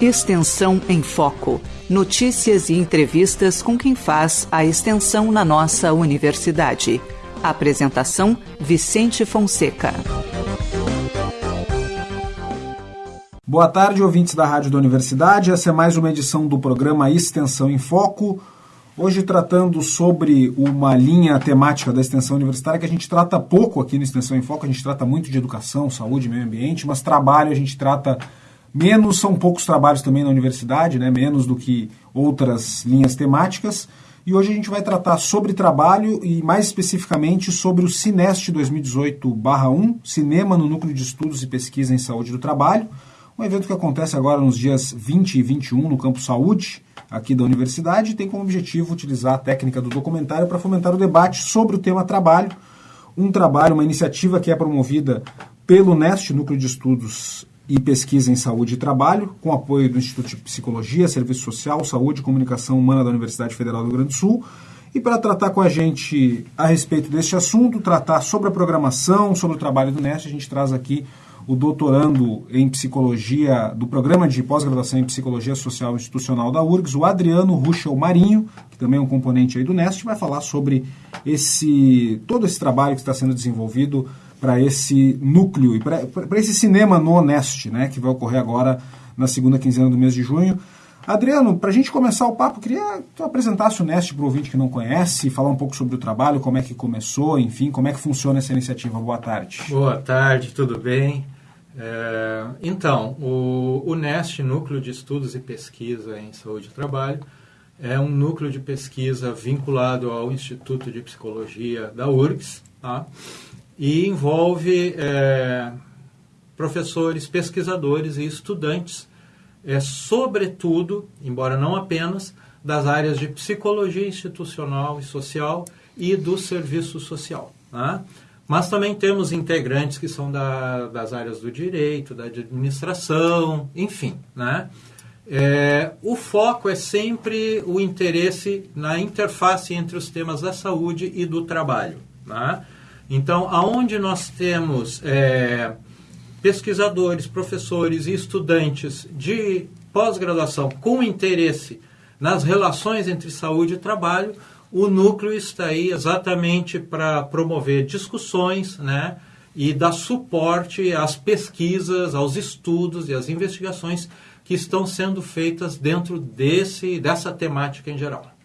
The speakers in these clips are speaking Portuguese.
Extensão em Foco. Notícias e entrevistas com quem faz a extensão na nossa universidade. Apresentação: Vicente Fonseca. Boa tarde, ouvintes da Rádio da Universidade. Essa é mais uma edição do programa Extensão em Foco. Hoje tratando sobre uma linha temática da extensão universitária que a gente trata pouco aqui no Extensão em Foco. A gente trata muito de educação, saúde, meio ambiente, mas trabalho a gente trata Menos são poucos trabalhos também na universidade, né? menos do que outras linhas temáticas. E hoje a gente vai tratar sobre trabalho e mais especificamente sobre o Cinest 2018-1, Cinema no Núcleo de Estudos e Pesquisa em Saúde do Trabalho, um evento que acontece agora nos dias 20 e 21 no Campo Saúde, aqui da universidade, e tem como objetivo utilizar a técnica do documentário para fomentar o debate sobre o tema trabalho, um trabalho, uma iniciativa que é promovida pelo NEST, Núcleo de Estudos e Pesquisa em Saúde e Trabalho, com apoio do Instituto de Psicologia, Serviço Social, Saúde e Comunicação Humana da Universidade Federal do Rio Grande do Sul. E para tratar com a gente a respeito deste assunto, tratar sobre a programação, sobre o trabalho do NEST, a gente traz aqui o doutorando em psicologia do programa de pós-graduação em psicologia social institucional da URGS, o Adriano Ruschel Marinho, que também é um componente aí do NEST, vai falar sobre esse todo esse trabalho que está sendo desenvolvido para esse núcleo e para esse cinema no Honest, né, que vai ocorrer agora na segunda quinzena do mês de junho. Adriano, para a gente começar o papo, queria que tu apresentasse o Nest para o ouvinte que não conhece, falar um pouco sobre o trabalho, como é que começou, enfim, como é que funciona essa iniciativa. Boa tarde. Boa tarde, tudo bem? É, então, o, o NEST, Núcleo de Estudos e Pesquisa em Saúde e Trabalho, é um núcleo de pesquisa vinculado ao Instituto de Psicologia da URGS, tá? E envolve é, professores, pesquisadores e estudantes, é, sobretudo, embora não apenas, das áreas de psicologia institucional e social e do serviço social. Né? Mas também temos integrantes que são da, das áreas do direito, da administração, enfim. Né? É, o foco é sempre o interesse na interface entre os temas da saúde e do trabalho. Né? Então, aonde nós temos é, pesquisadores, professores e estudantes de pós-graduação com interesse nas relações entre saúde e trabalho, o núcleo está aí exatamente para promover discussões, né? E dar suporte às pesquisas, aos estudos e às investigações que estão sendo feitas dentro desse, dessa temática em geral.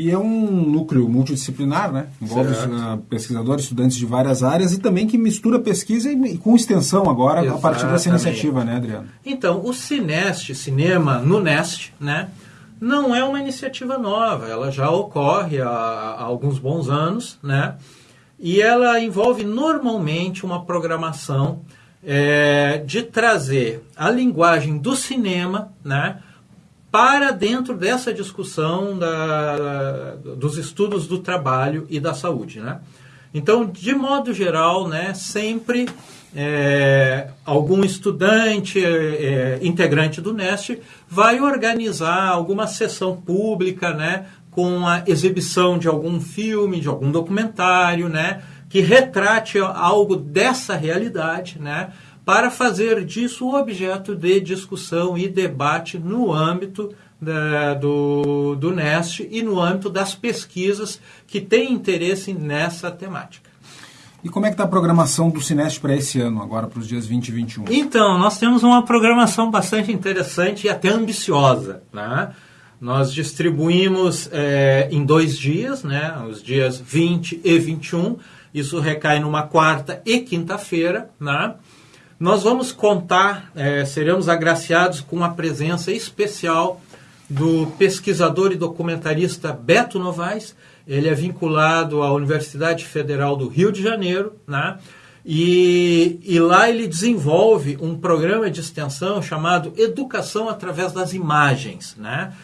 E é um núcleo multidisciplinar, né? Envolve uh, pesquisadores, estudantes de várias áreas e também que mistura pesquisa e, com extensão agora Exatamente. a partir dessa iniciativa, né, Adriano? Então, o Cinest, Cinema no Nest, né? Não é uma iniciativa nova, ela já ocorre há, há alguns bons anos, né? E ela envolve normalmente uma programação é, de trazer a linguagem do cinema, né? Para dentro dessa discussão da, dos estudos do trabalho e da saúde. Né? Então, de modo geral, né, sempre é, algum estudante, é, integrante do NEST, vai organizar alguma sessão pública né, com a exibição de algum filme, de algum documentário, né, que retrate algo dessa realidade, né, para fazer disso objeto de discussão e debate no âmbito da, do, do NEST e no âmbito das pesquisas que têm interesse nessa temática. E como é que está a programação do Cinest para esse ano, agora para os dias 20 e 21? Então, nós temos uma programação bastante interessante e até ambiciosa. Né? Nós distribuímos é, em dois dias, né? os dias 20 e 21. Isso recai numa quarta e quinta-feira. Né? Nós vamos contar, é, seremos agraciados com a presença especial do pesquisador e documentarista Beto Novaes. Ele é vinculado à Universidade Federal do Rio de Janeiro, né? E, e, lá ele desenvolve um programa de extensão chamado Educação através das Imagens, né?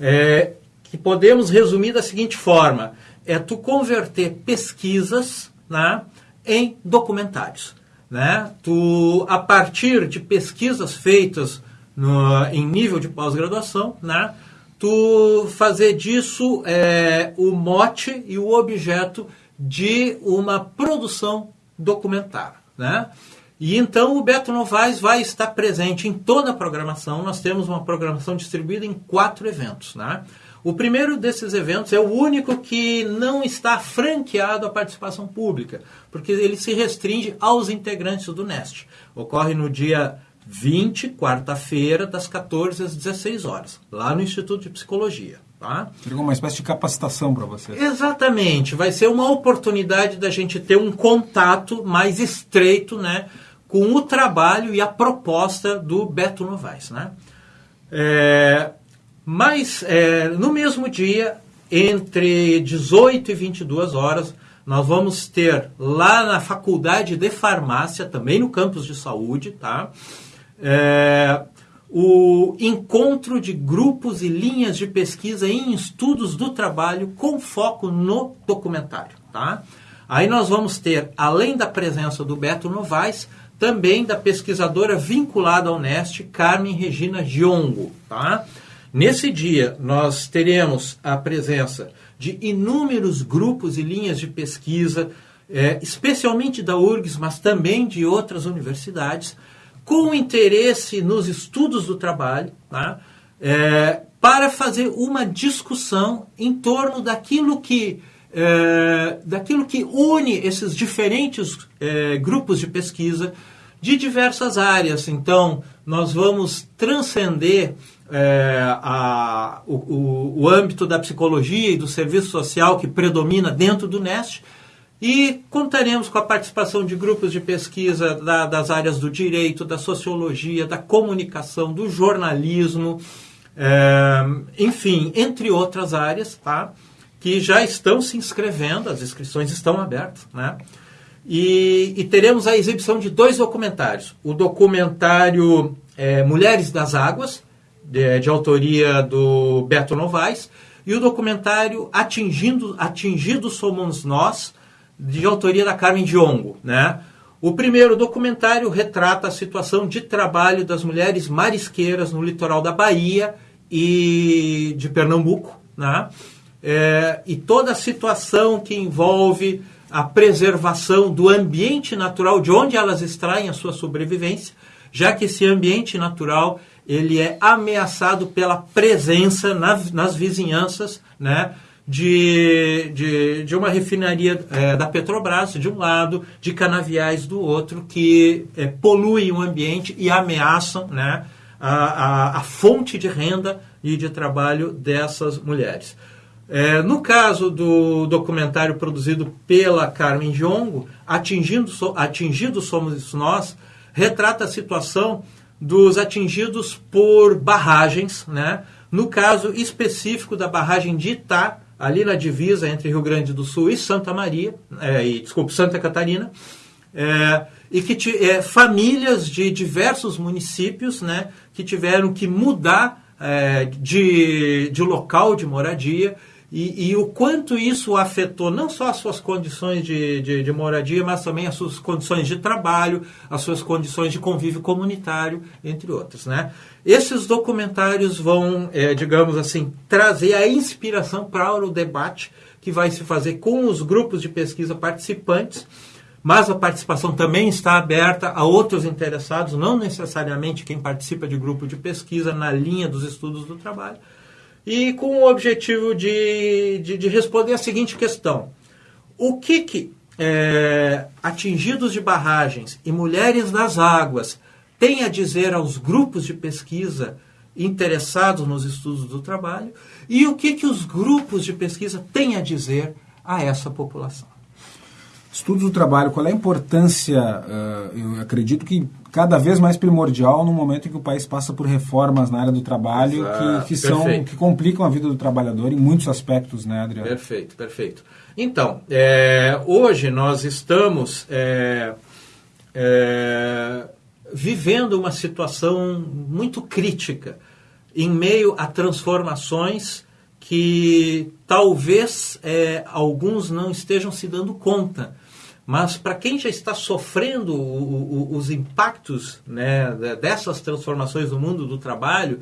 É, que podemos resumir da seguinte forma: é tu converter pesquisas né, em documentários né? Tu, a partir de pesquisas feitas no, em nível de pós-graduação, né? Tu fazer disso é, o mote e o objeto de uma produção documentária, né? E então o Beto Novaes vai estar presente em toda a programação. Nós temos uma programação distribuída em quatro eventos. Né? O primeiro desses eventos é o único que não está franqueado à participação pública, porque ele se restringe aos integrantes do NEST. Ocorre no dia 20, quarta-feira, das 14 às 16 horas, lá no Instituto de Psicologia. Tá? Uma espécie de capacitação para você. Exatamente. Vai ser uma oportunidade da gente ter um contato mais estreito né, com o trabalho e a proposta do Beto Novaes. Né? É, mas, é, no mesmo dia, entre 18 e 22 horas, nós vamos ter lá na Faculdade de Farmácia, também no campus de saúde, tá? É, o encontro de grupos e linhas de pesquisa em estudos do trabalho com foco no documentário. Tá? Aí nós vamos ter, além da presença do Beto Novaes, também da pesquisadora vinculada ao NEST, Carmen Regina Giongo. Tá? Nesse dia, nós teremos a presença de inúmeros grupos e linhas de pesquisa, é, especialmente da URGS, mas também de outras universidades, com interesse nos estudos do trabalho, tá? é, para fazer uma discussão em torno daquilo que é, daquilo que une esses diferentes é, grupos de pesquisa de diversas áreas. Então, nós vamos transcender é, a, o, o, âmbito da psicologia e do serviço social que predomina dentro do NEST e contaremos com a participação de grupos de pesquisa da, das áreas do direito, da sociologia, da comunicação, do jornalismo, é, enfim, entre outras áreas, tá? que já estão se inscrevendo, as inscrições estão abertas, né? E, e teremos a exibição de dois documentários. O documentário é, Mulheres das Águas, de, de, autoria do Beto Novaes, e o documentário Atingindo, Atingidos Somos Nós, de autoria da Carmen Diongo. Né? O primeiro documentário retrata a situação de trabalho das mulheres marisqueiras no litoral da Bahia e de Pernambuco, né? É, e toda a situação que envolve a preservação do ambiente natural de onde elas extraem a sua sobrevivência, já que esse ambiente natural ele é ameaçado pela presença na, nas vizinhanças, né? de, de, de uma refinaria é, da Petrobras, de um lado, de canaviais do outro, que é, poluem o ambiente e ameaçam né, a, a, a, fonte de renda e de trabalho dessas mulheres. É, no caso do documentário produzido pela Carmen Giongo, Atingindo, Atingidos Somos Nós, retrata a situação dos atingidos por barragens, né? no caso específico da barragem de Itá, ali na divisa entre Rio Grande do Sul e Santa Maria, é, e, desculpe, Santa Catarina, é, e que é, famílias de diversos municípios né, que tiveram que mudar é, de, de local de moradia e, e, o quanto isso afetou não só as suas condições de, de, de, moradia, mas também as suas condições de trabalho, as suas condições de convívio comunitário, entre outras. Né? Esses documentários vão, é, digamos assim, trazer a inspiração para o debate que vai se fazer com os grupos de pesquisa participantes, mas a participação também está aberta a outros interessados, não necessariamente quem participa de grupo de pesquisa na linha dos estudos do trabalho e com o objetivo de, de, de responder a seguinte questão: o que, que é, atingidos de barragens e mulheres nas águas têm a dizer aos grupos de pesquisa interessados nos estudos do trabalho e o que, que os grupos de pesquisa têm a dizer a essa população? Estudos do trabalho, qual é a importância, uh, eu acredito que cada vez mais primordial no momento em que o país passa por reformas na área do trabalho Exato, que, que são que complicam a vida do trabalhador em muitos aspectos, né, Adriano? Perfeito, perfeito. Então, é, hoje nós estamos é, é, vivendo uma situação muito crítica em meio a transformações que talvez é, alguns não estejam se dando conta mas para quem já está sofrendo o, o, os impactos né, dessas transformações no mundo do trabalho,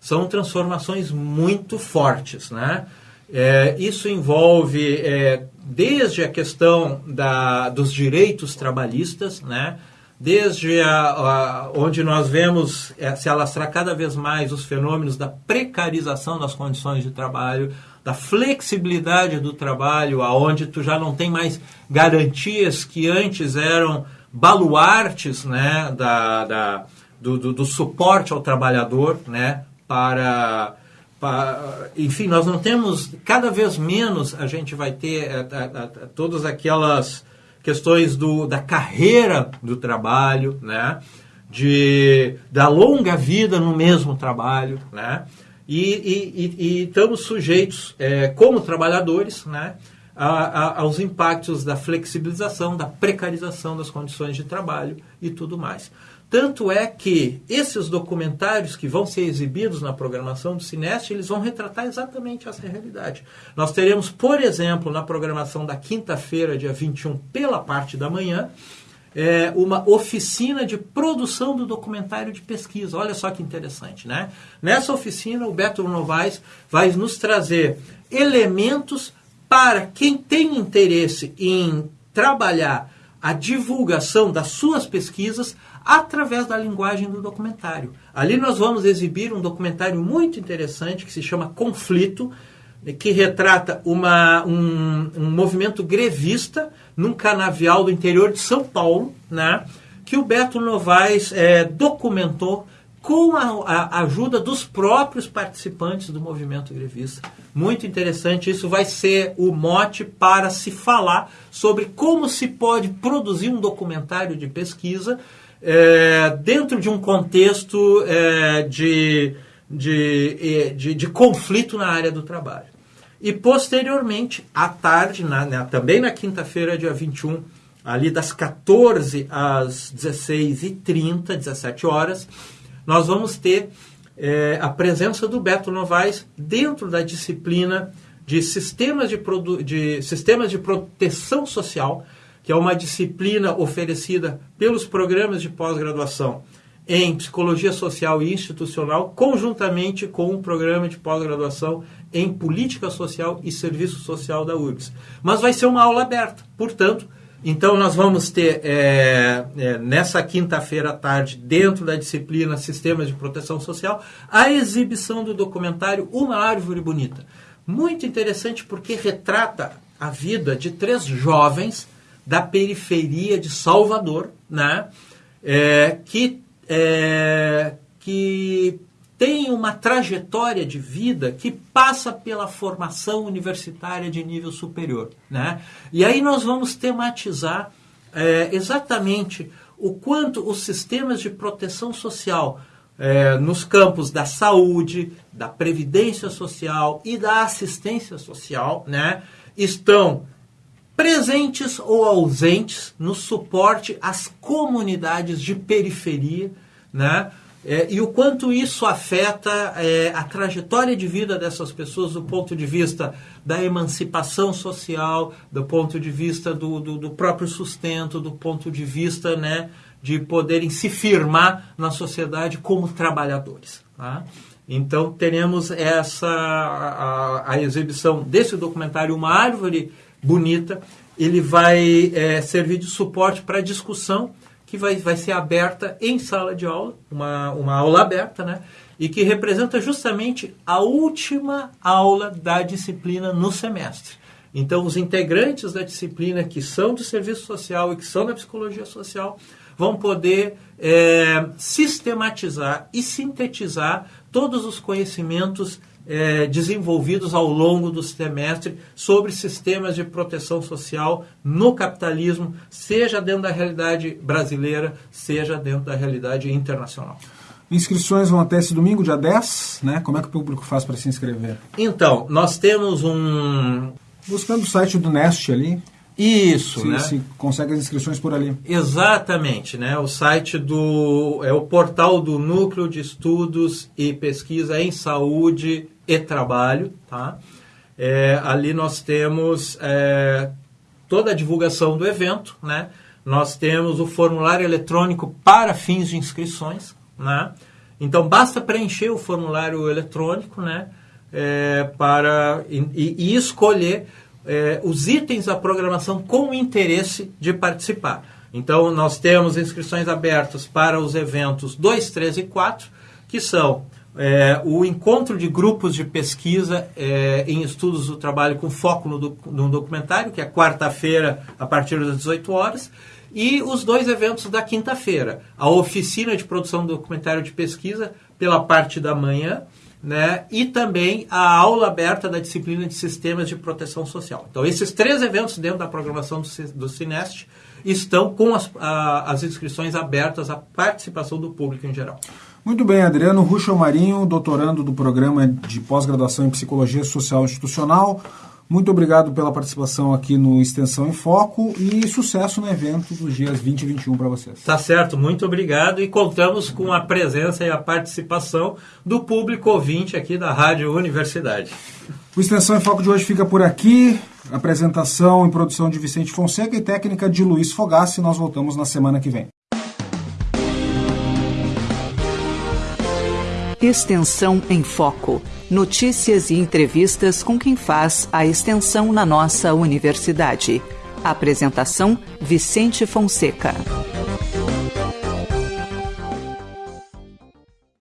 são transformações muito fortes. Né? É, isso envolve é, desde a questão da, dos direitos trabalhistas, né, desde a, a, onde nós vemos é, se alastrar cada vez mais os fenômenos da precarização das condições de trabalho, da flexibilidade do trabalho, aonde tu já não tem mais garantias que antes eram baluartes né, da, da do, do, do, suporte ao trabalhador né, para, para, Enfim, nós não temos, cada vez menos a gente vai ter é, é, todas aquelas questões do, da carreira do trabalho, né? de, da longa vida no mesmo trabalho, né? e, e, e, e estamos sujeitos, é, como trabalhadores, né? A, a, aos impactos da flexibilização, da precarização das condições de trabalho e tudo mais. Tanto é que esses documentários que vão ser exibidos na programação do Cineste, eles vão retratar exatamente essa realidade. Nós teremos, por exemplo, na programação da quinta-feira, dia 21, pela parte da manhã, é, uma oficina de produção do documentário de pesquisa. Olha só que interessante, né? Nessa oficina, o Beto Novaes vai nos trazer elementos para quem tem interesse em trabalhar a divulgação das suas pesquisas através da linguagem do documentário. Ali nós vamos exibir um documentário muito interessante que se chama Conflito, que retrata uma, um, um movimento grevista num canavial do interior de São Paulo, né, que o Beto Novaes é, documentou com a, a, ajuda dos próprios participantes do movimento grevista. Muito interessante, isso vai ser o mote para se falar sobre como se pode produzir um documentário de pesquisa é, dentro de um contexto é, de, de, de, de, conflito na área do trabalho. E posteriormente, à tarde, na, também na quinta-feira, dia 21, ali das 14 às 16h30, 17 horas, nós vamos ter é, a presença do Beto Novaes dentro da disciplina de sistemas de, de, sistemas de proteção social que é uma disciplina oferecida pelos programas de pós-graduação em Psicologia Social e Institucional, conjuntamente com o programa de pós-graduação em Política Social e Serviço Social da URGS. Mas vai ser uma aula aberta, portanto, então nós vamos ter é, é, nessa quinta-feira à tarde, dentro da disciplina Sistemas de Proteção Social, a exibição do documentário Uma Árvore Bonita. Muito interessante porque retrata a vida de três jovens da periferia de Salvador, né? É, que, é, que tem uma trajetória de vida que passa pela formação universitária de nível superior. Né? E aí nós vamos tematizar é, exatamente o quanto os sistemas de proteção social é, nos campos da saúde, da previdência social e da assistência social né, estão presentes ou ausentes no suporte às comunidades de periferia, né? É, e o quanto isso afeta é, a trajetória de vida dessas pessoas do ponto de vista da emancipação social, do ponto de vista do, do, do próprio sustento, do ponto de vista né, de poderem se firmar na sociedade como trabalhadores. Tá? Então teremos essa a, a exibição desse documentário Uma Árvore bonita, ele vai é, servir de suporte para discussão que vai, vai ser aberta em sala de aula, uma, uma aula aberta, né? E que representa justamente a última aula da disciplina no semestre. Então, os integrantes da disciplina que são do serviço social e que são da psicologia social vão poder é, sistematizar e sintetizar todos os conhecimentos é, desenvolvidos ao longo do semestre sobre sistemas de proteção social no capitalismo, seja dentro da realidade brasileira, seja dentro da realidade internacional. Inscrições vão até esse domingo, dia 10, né? Como é que o público faz para se inscrever? Então, nós temos um. Buscando o site do Nest ali. Isso, se, né? Se consegue as inscrições por ali. Exatamente, né? O site do é o portal do Núcleo de Estudos e Pesquisa em Saúde e Trabalho, tá? É, ali nós temos é, toda a divulgação do evento, né? Nós temos o formulário eletrônico para fins de inscrições, né? Então basta preencher o formulário eletrônico, né? É, para e, e escolher é, os itens da programação com interesse de participar. Então, nós temos inscrições abertas para os eventos 2, 3 e 4, que são é, o encontro de grupos de pesquisa é, em estudos do trabalho com foco no, no documentário, que é quarta-feira, a partir das 18 horas, e os dois eventos da quinta-feira. A oficina de produção do documentário de pesquisa, pela parte da manhã, né? e também a aula aberta da disciplina de sistemas de proteção social. Então, esses três eventos dentro da programação do, do Cineste estão com as, a, as inscrições abertas à participação do público em geral. Muito bem, Adriano Ruxo Marinho, doutorando do programa de pós-graduação em Psicologia Social Institucional. Muito obrigado pela participação aqui no Extensão em Foco e sucesso no evento dos dias 20 e 21 para vocês. Tá certo, muito obrigado e contamos com a presença e a participação do público ouvinte aqui da Rádio Universidade. O Extensão em Foco de hoje fica por aqui. Apresentação e produção de Vicente Fonseca e técnica de Luiz Fogassi. Nós voltamos na semana que vem. Extensão em Foco. Notícias e entrevistas com quem faz a extensão na nossa universidade. Apresentação: Vicente Fonseca.